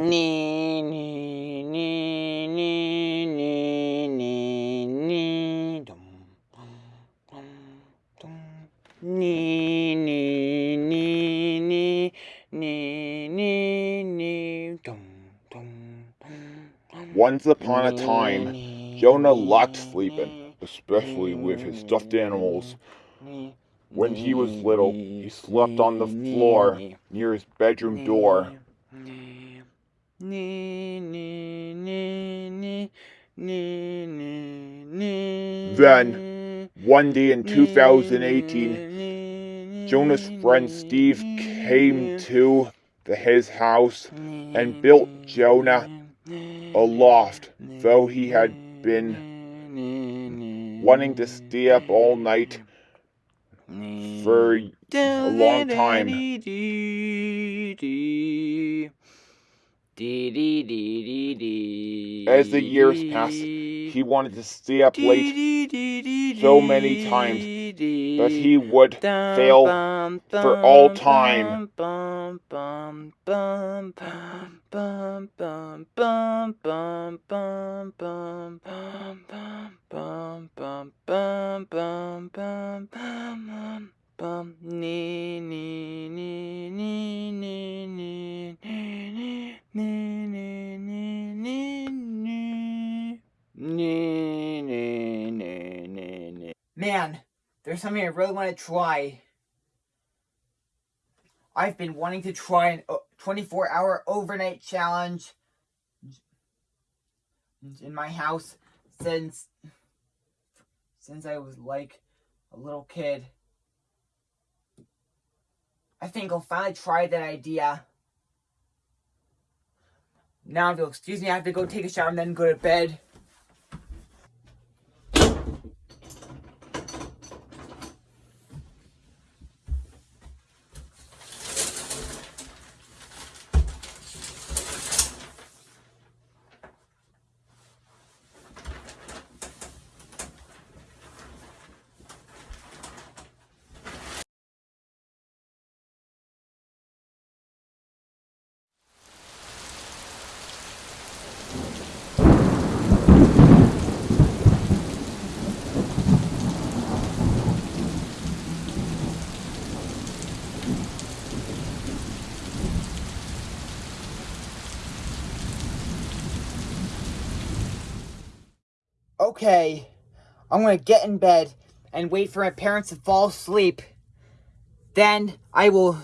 Nee, nee, nee, nee, nee, nee, nee. Dum, dum, dum, dum. Nee, nee, nee, nee, nee, nee, nee. Dum, dum, dum, dum. Once upon a time, Jonah liked sleeping, especially with his stuffed animals. When he was little, he slept on the floor near his bedroom door. Then, one day in 2018, Jonah's friend Steve came to the, his house and built Jonah a loft, though he had been wanting to stay up all night for a long time. As the years passed, he wanted to stay up late so many times that he would fail for all time. Man, there's something I really want to try. I've been wanting to try an 24 hour overnight challenge in my house since since I was like a little kid. I think I'll finally try that idea. Now, if you'll excuse me, I have to go take a shower and then go to bed. Okay, I'm gonna get in bed and wait for my parents to fall asleep. Then I will,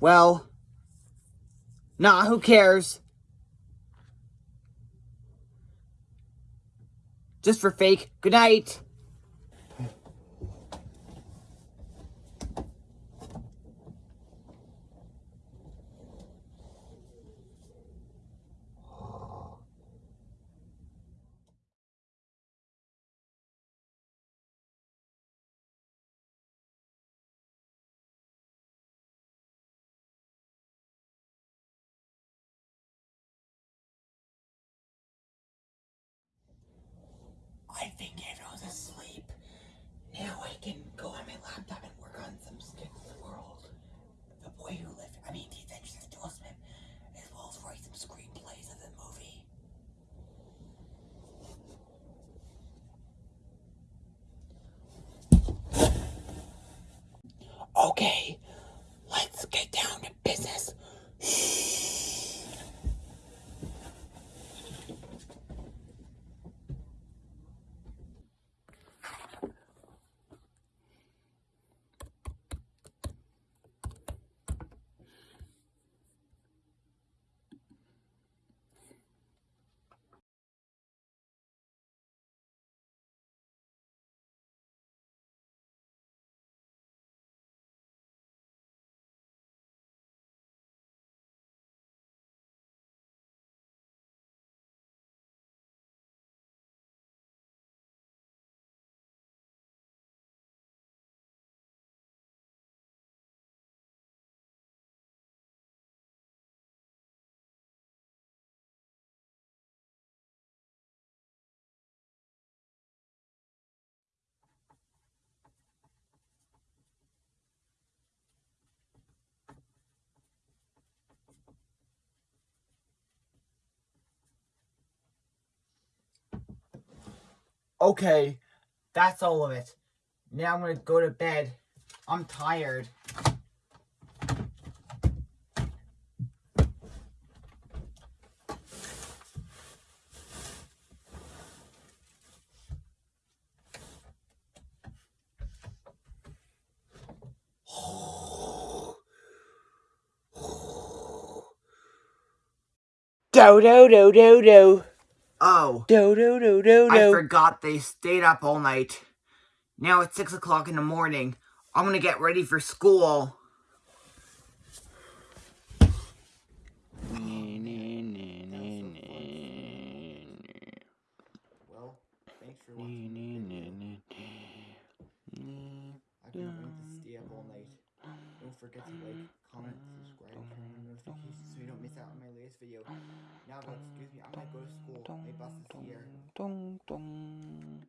well, nah, who cares? Just for fake. Good night. I think everyone's asleep. Now I can go on my laptop and work on some skits of the world. The Boy Who Lived, I mean, The Adventures of Joel Smith, as well as write some screenplays of the movie. Okay, let's get down to business. Okay, that's all of it. Now I'm gonna go to bed. I'm tired. Do do do do do. Oh, Do do do do I do. forgot they stayed up all night. Now it's six o'clock in the morning. I'm gonna get ready for school. Well, thanks for watching. I can wait to stay up all night. Don't forget to like, comment, subscribe, turn on notifications so you don't miss out on my latest video. Now, excuse me, I'm gonna go to school. My bus is here. Dong dong.